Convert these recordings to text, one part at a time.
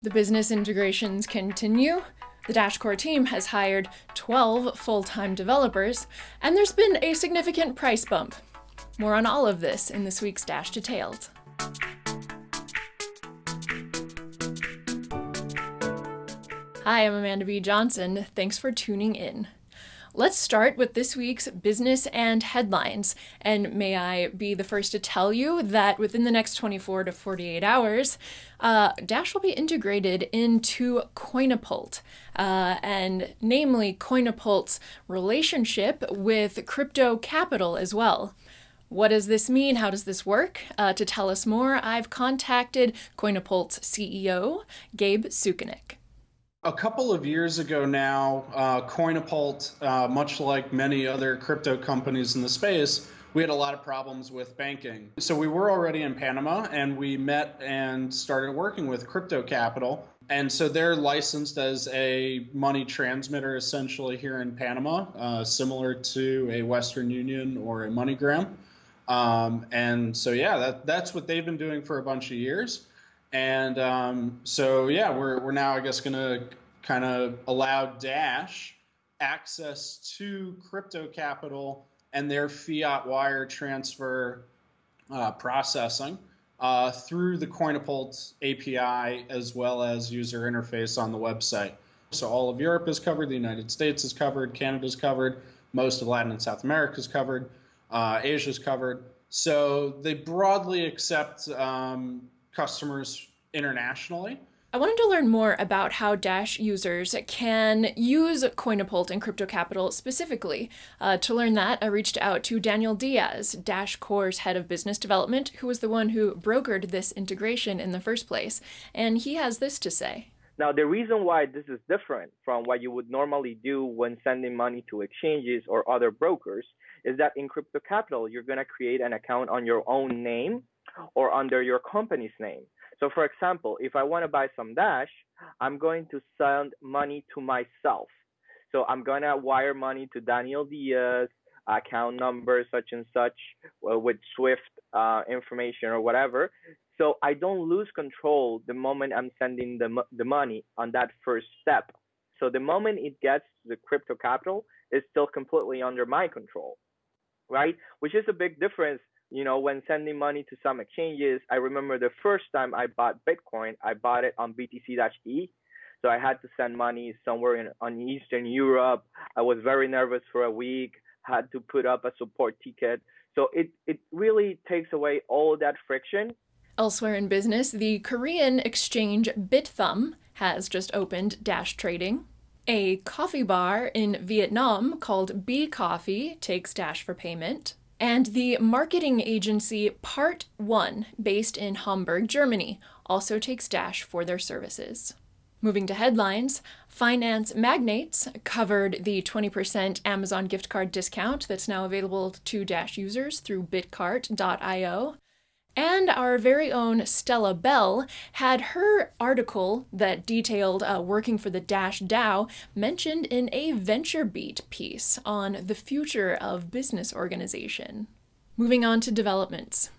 The business integrations continue. The Dash Core team has hired 12 full-time developers, and there's been a significant price bump. More on all of this in this week's Dash Detailed. Hi, I'm Amanda B. Johnson. Thanks for tuning in. Let's start with this week's business and headlines. And may I be the first to tell you that within the next 24 to 48 hours, uh, Dash will be integrated into Coinapult, uh, and namely Coinapult's relationship with Crypto Capital as well. What does this mean? How does this work? Uh, to tell us more, I've contacted Coinapult's CEO, Gabe Sukenick. A couple of years ago now, uh, Coinapult, uh, much like many other crypto companies in the space, we had a lot of problems with banking. So we were already in Panama and we met and started working with Crypto Capital. And so they're licensed as a money transmitter essentially here in Panama, uh, similar to a Western Union or a MoneyGram. Um, and so, yeah, that, that's what they've been doing for a bunch of years. And um, so, yeah, we're, we're now, I guess, going to kind of allow Dash access to crypto capital and their fiat wire transfer uh, processing uh, through the Coinapult API as well as user interface on the website. So all of Europe is covered, the United States is covered, Canada is covered, most of Latin and South America is covered, uh, Asia is covered. So they broadly accept um, customers internationally. I wanted to learn more about how Dash users can use Coinapult and Crypto Capital specifically. Uh, to learn that, I reached out to Daniel Diaz, Dash Core's head of business development, who was the one who brokered this integration in the first place. And he has this to say. Now, the reason why this is different from what you would normally do when sending money to exchanges or other brokers is that in Crypto Capital, you're going to create an account on your own name or under your company's name. So for example, if I want to buy some Dash, I'm going to send money to myself. So I'm going to wire money to Daniel Diaz, account number such and such uh, with Swift uh, information or whatever. So I don't lose control the moment I'm sending the, the money on that first step. So the moment it gets to the crypto capital, it's still completely under my control, right? Which is a big difference you know, when sending money to some exchanges, I remember the first time I bought Bitcoin, I bought it on BTC-E. So I had to send money somewhere in on Eastern Europe. I was very nervous for a week, had to put up a support ticket. So it, it really takes away all that friction. Elsewhere in business, the Korean exchange Bithumb has just opened Dash Trading. A coffee bar in Vietnam called B Coffee takes Dash for payment and the marketing agency Part 1, based in Hamburg, Germany, also takes Dash for their services. Moving to headlines, finance magnates covered the 20% Amazon gift card discount that's now available to Dash users through bitcart.io. And our very own Stella Bell had her article that detailed uh, working for the Dash DAO mentioned in a VentureBeat piece on the future of business organization. Moving on to developments.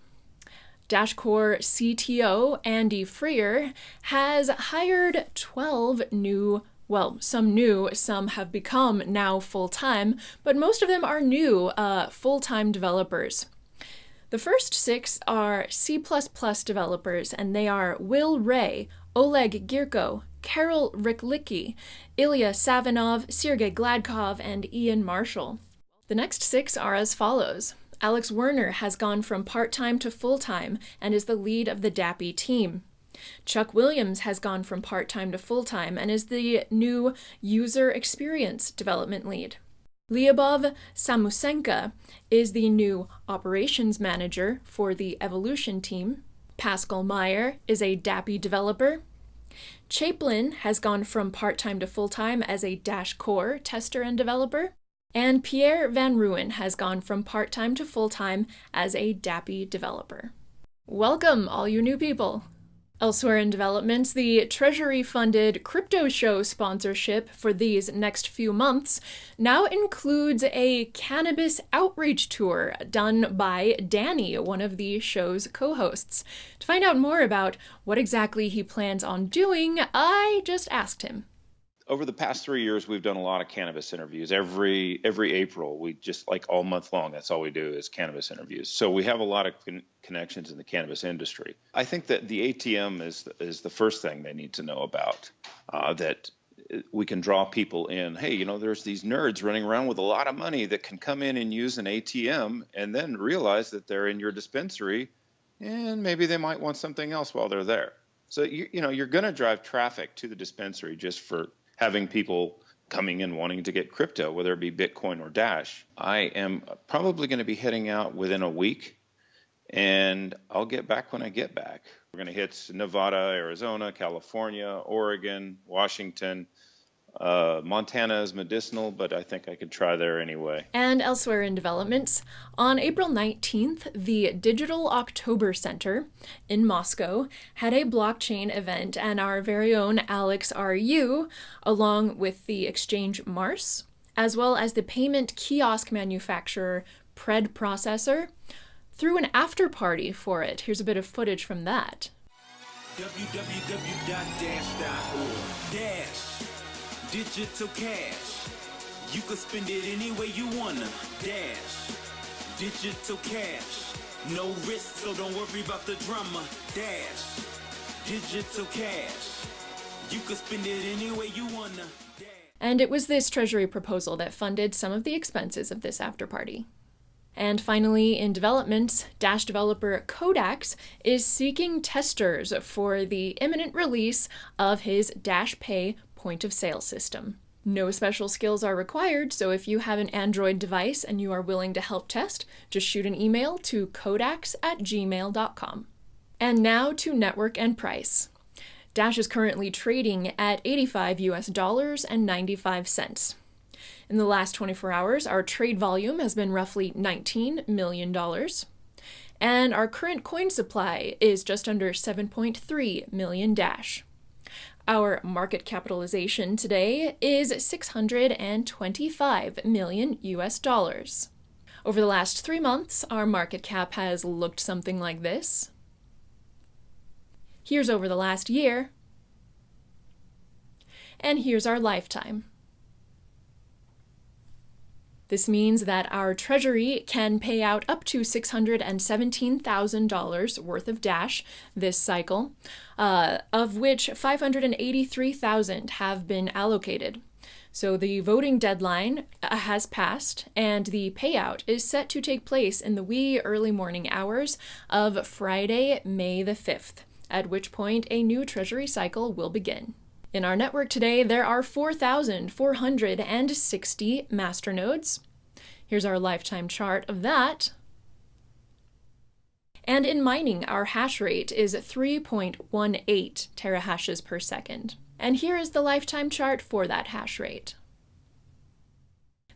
DashCore CTO Andy Freer has hired 12 new well, some new, some have become now full-time, but most of them are new uh, full-time developers. The first six are C++ developers, and they are Will Ray, Oleg Girko, Carol Riklicki, Ilya Savinov, Sergey Gladkov, and Ian Marshall. The next six are as follows. Alex Werner has gone from part-time to full-time and is the lead of the DAPI team. Chuck Williams has gone from part-time to full-time and is the new user experience development lead. Lyubov Samusenka is the new operations manager for the Evolution team. Pascal Meyer is a DAPI developer. Chaplin has gone from part-time to full-time as a Dash Core tester and developer. And Pierre Van Ruin has gone from part-time to full-time as a DAPI developer. Welcome, all you new people! Elsewhere in developments, the Treasury funded crypto show sponsorship for these next few months now includes a cannabis outreach tour done by Danny, one of the show's co hosts. To find out more about what exactly he plans on doing, I just asked him over the past three years, we've done a lot of cannabis interviews. Every every April, we just like all month long. That's all we do is cannabis interviews. So we have a lot of con- connections in the cannabis industry. I think that the ATM is is the first thing they need to know about. Uh, that we can draw people in. Hey, you know, there's these nerds running around with a lot of money that can come in and use an ATM and then realize that they're in your dispensary, and maybe they might want something else while they're there. So you you know you're going to drive traffic to the dispensary just for having people coming in wanting to get crypto, whether it be Bitcoin or Dash. I am probably going to be heading out within a week, and I'll get back when I get back. We're going to hit Nevada, Arizona, California, Oregon, Washington, uh, Montana is medicinal, but I think I could try there anyway. And elsewhere in developments, on April 19th, the Digital October Center in Moscow had a blockchain event, and our very own Alex RU, along with the exchange Mars, as well as the payment kiosk manufacturer Pred Processor, threw an after party for it. Here's a bit of footage from that. www.dash.org. Dash Digital cash. You can spend it any way you wanna. Dash. Digital cash. No risk, so don't worry about the drama. Dash. Digital cash. You can spend it any way you wanna. And it was this Treasury proposal that funded some of the expenses of this after party. And finally, in developments, Dash developer Codax is seeking testers for the imminent release of his Dash Pay point of sale system. No special skills are required, so if you have an Android device and you are willing to help test, just shoot an email to codax at gmail.com. And now to network and price. Dash is currently trading at 85 US dollars and 95 cents. In the last 24 hours, our trade volume has been roughly $19 million. And our current coin supply is just under 7.3 million Dash. Our market capitalization today is 625 million US dollars. Over the last three months, our market cap has looked something like this. Here's over the last year. And here's our lifetime. This means that our Treasury can pay out up to $617,000 worth of Dash this cycle, uh, of which 583,000 have been allocated. So the voting deadline uh, has passed, and the payout is set to take place in the wee early morning hours of Friday, May the 5th, at which point a new Treasury cycle will begin. In our network today, there are 4,460 masternodes. Here's our lifetime chart of that. And in mining, our hash rate is 3.18 terahashes per second. And here is the lifetime chart for that hash rate.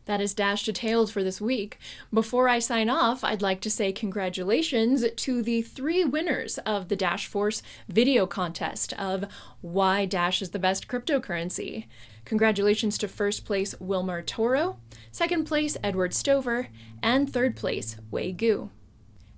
That is Dash Detailed for this week. Before I sign off, I'd like to say congratulations to the three winners of the Dash Force video contest of Why Dash is the Best Cryptocurrency. Congratulations to first place Wilmer Toro, second place Edward Stover, and third place Wei Gu.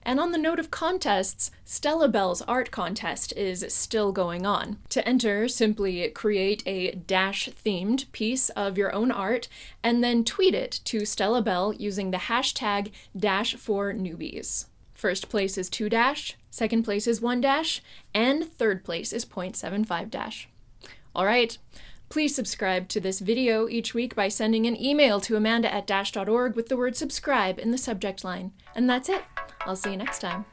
And on the note of contests, Stella Bell's art contest is still going on. To enter, simply create a Dash themed piece of your own art and then tweet it to Stella Bell using the hashtag Dash4Newbies. First place is 2 dash, second place is 1 dash, and third place is 0.75 dash. All right, Please subscribe to this video each week by sending an email to amanda at dash.org with the word subscribe in the subject line. And that's it. I'll see you next time.